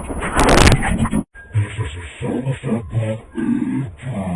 This is a Somerset Park 18.